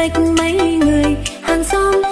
cách mấy người hàng xóm